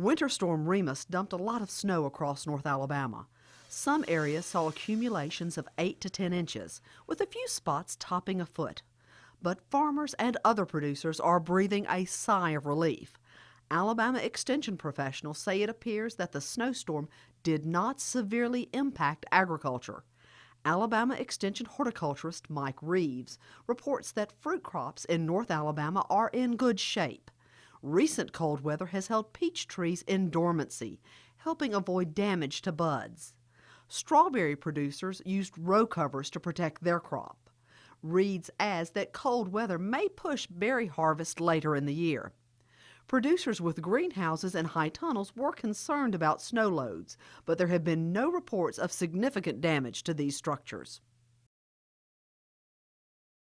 Winter Storm Remus dumped a lot of snow across North Alabama. Some areas saw accumulations of 8 to 10 inches, with a few spots topping a foot. But farmers and other producers are breathing a sigh of relief. Alabama Extension professionals say it appears that the snowstorm did not severely impact agriculture. Alabama Extension horticulturist Mike Reeves reports that fruit crops in North Alabama are in good shape. Recent cold weather has held peach trees in dormancy, helping avoid damage to buds. Strawberry producers used row covers to protect their crop. Reeves adds that cold weather may push berry harvest later in the year. Producers with greenhouses and high tunnels were concerned about snow loads, but there have been no reports of significant damage to these structures.